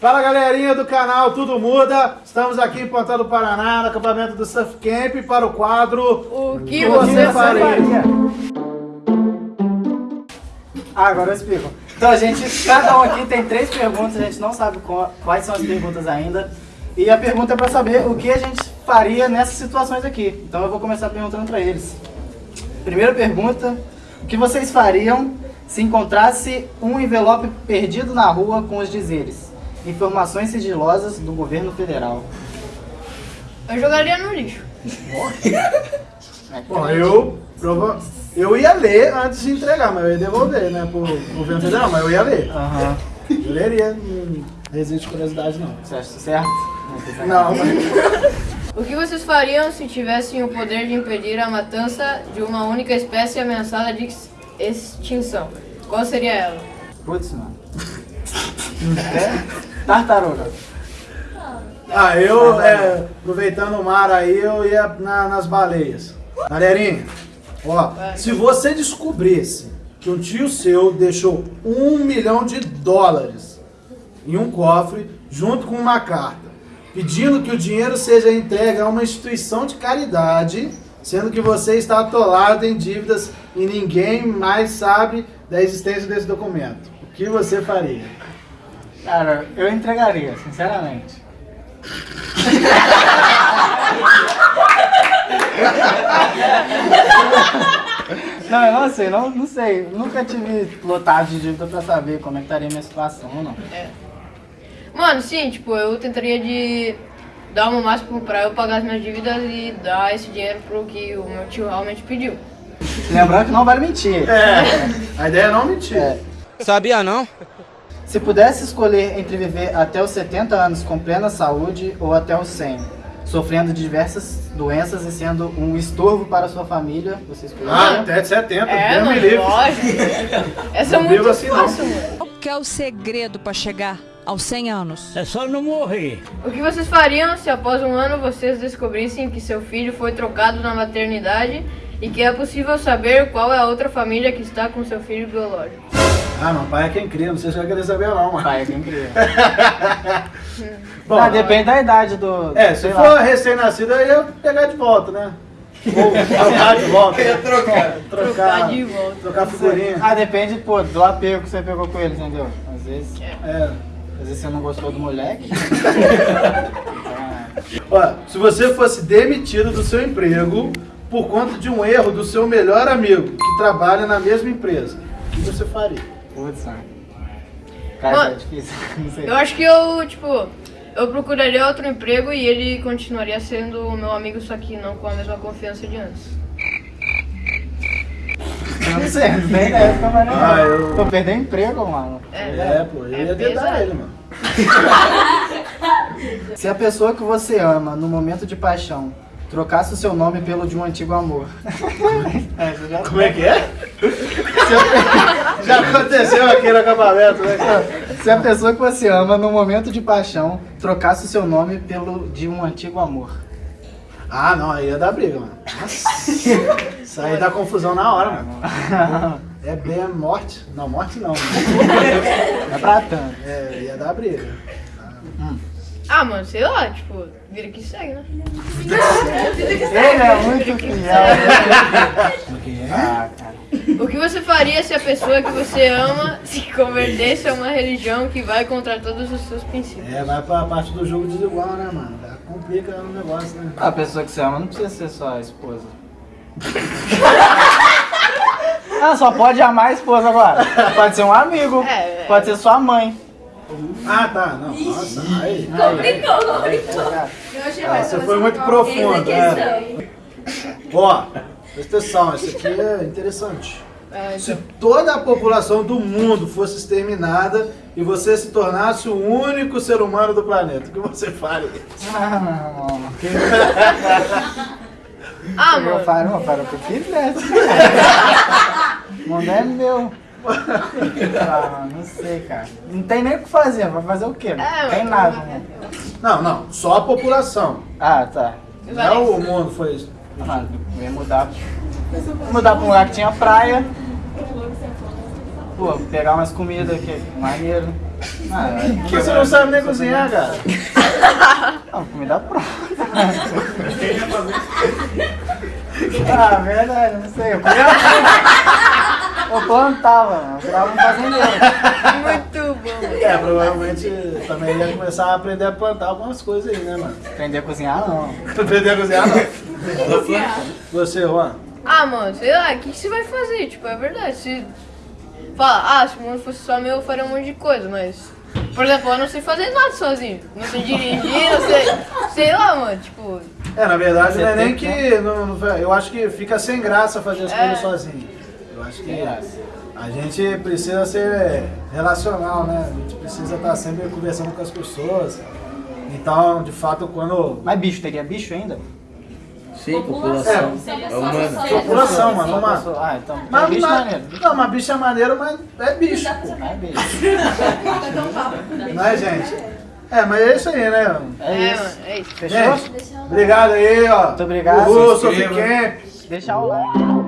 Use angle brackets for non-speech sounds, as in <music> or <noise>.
Fala galerinha do canal Tudo Muda, estamos aqui em Ponta do Paraná, no acampamento do Surf Camp, para o quadro O que você faria? Ah, agora eu explico. Então, a gente, cada um aqui tem três perguntas, a gente não sabe quais são as perguntas ainda. E a pergunta é pra saber o que a gente faria nessas situações aqui. Então eu vou começar perguntando pra eles. Primeira pergunta, o que vocês fariam se encontrasse um envelope perdido na rua com os dizeres Informações sigilosas do governo federal. Eu jogaria no lixo. Bom, eu, prova- eu ia ler antes de entregar, mas eu ia devolver, né, pro governo federal, mas eu ia ler. Aham. Eu leria, não existe curiosidade não. Você acha isso certo? Não, mas... O que vocês fariam se tivessem o poder de impedir a matança de uma única espécie ameaçada de ex- extinção? Qual seria ela? Putz, mano. É? Tartaruga. Ah, eu, é, aproveitando o mar aí, eu ia na- nas baleias. Galerinha, ó, se você descobrisse que um tio seu deixou um milhão de dólares em um cofre, junto com uma carta, pedindo que o dinheiro seja entregue a uma instituição de caridade, sendo que você está atolado em dívidas e ninguém mais sabe da existência desse documento, o que você faria? Cara, eu entregaria, sinceramente. Não, eu não sei, não, não sei. Nunca tive lotado de dívida pra saber como é que estaria a minha situação, não. Mano, sim, tipo, eu tentaria de dar o meu máximo pra eu pagar as minhas dívidas e dar esse dinheiro pro que o meu tio realmente pediu. Lembrando que não vale mentir. É, a ideia é não mentir. É. Sabia não? Se pudesse escolher entre viver até os 70 anos com plena saúde ou até os 100, sofrendo de diversas doenças e sendo um estorvo para a sua família, você Ah, escolheria? até de 70, É, Deus me livre. lógico. Essa é Não muito vivo assim, fácil. Qual que é o segredo para chegar aos 100 anos? É só não morrer. O que vocês fariam se após um ano vocês descobrissem que seu filho foi trocado na maternidade e que é possível saber qual é a outra família que está com seu filho biológico? Ah, não, pai é quem cria, não sei se vai querer saber não, mano. Pai, quem cria. <laughs> Bom, ah, depende da idade do... É, se sei for recém-nascido, eu ia pegar de volta, né? Ou <laughs> trocar de volta. Ia trocar. Trocar de volta. Trocar figurinha. Ah, depende, pô, do apego que você pegou com ele, entendeu? Às vezes, É. às vezes você não gostou do moleque. <laughs> Ó, se você fosse demitido do seu emprego por conta de um erro do seu melhor amigo que trabalha na mesma empresa, o que você faria? Putz, mano. Cara, Mano, é difícil. <laughs> Não sei. Eu acho que eu, tipo, eu procuraria outro emprego e ele continuaria sendo o meu amigo, só que não com a mesma confiança de antes. Não sei, não tem ideia, fica mais legal. Ah, eu- Tô perdendo emprego, mano. É, pô, eu É ia pesado. ele, mano. <laughs> Se a pessoa que você ama, no momento de paixão, trocasse o seu nome pelo de um antigo amor. é, <laughs> já... Como é que é? Já aconteceu aqui no acampamento, né? Se a pessoa que você ama, no momento de paixão, trocasse o seu nome pelo de um antigo amor. Ah, não, aí ia dar briga, mano. Nossa. Isso aí dá confusão na hora, mano. <laughs> É bem morte. Não, morte não. <laughs> É pra tanto. É, ia dar briga. Ah, mano, sei lá, tipo, vira que segue, né? Ele é muito fiel. Ah, cara. O que você faria se a pessoa que você ama se convertesse a uma religião que vai contra todos os seus princípios? É, vai pra parte do jogo desigual, né, mano? Complica o negócio, né? A pessoa que você ama não precisa ser só a esposa. <laughs> ah, só pode amar a esposa agora. Pode ser um amigo, É, é. pode ser sua mãe. Ah, tá. Não, nossa. Aí. Complicou, complicou. Ah, você foi muito profundo, né? Ó, presta atenção, isso aqui é interessante. É, Se toda a população do mundo fosse exterminada e você se tornasse o único ser humano do planeta, o que você faria? Ah, não. Ah, Eu falo, eu falo o que quiser. O mundo é meu. Ah, não sei, cara. Não tem nem o que fazer, vai fazer o quê? Não É, tem nada, né? Não, não, só a população. Ah, tá. Não é o mundo foi isso. Eu ia mudar. Ia mudar pra um lugar que tinha praia. Pô, pegar umas comidas que é maneiro. Ah, Você não sabe nem cozinhar, cara. não, comida <laughs> pronta. <laughs> ah, verdade, não sei. Eu comia Eu plantava, mano. Eu virava um fazendeiro. Muito bom. É, provavelmente também ia começar a aprender a plantar algumas coisas aí, né, mano? Aprender a cozinhar, não. Aprender a cozinhar, não. Você, Juan. Ah, mano, sei lá, o que, que você vai fazer? Tipo, é verdade. Se fala, ah, se o mundo fosse só meu, eu faria um monte de coisa, mas. Por exemplo, eu não sei fazer nada sozinho. Não sei dirigir, não sei. Sei lá, mano, tipo. É, na verdade, não é nem que. Não, não- eu acho que fica sem graça fazer as É. coisas sozinho. Eu acho que a gente precisa ser relacional, né? A gente precisa estar sempre conversando com as pessoas. Então, de fato, quando. Mas bicho, teria bicho ainda? Sim, população. É só humano. só- População, mano, uma. Ah, então. Mas, bicho mas- maneiro. não, mas bicho é maneiro, mas é bicho, pô. É bicho. Não é, gente? É, mas é isso aí, né? É, É, isso. mano, é isso. Fechou? Gente, obrigado aí, ó. Muito obrigado. Uhul. Camp. Deixa o like.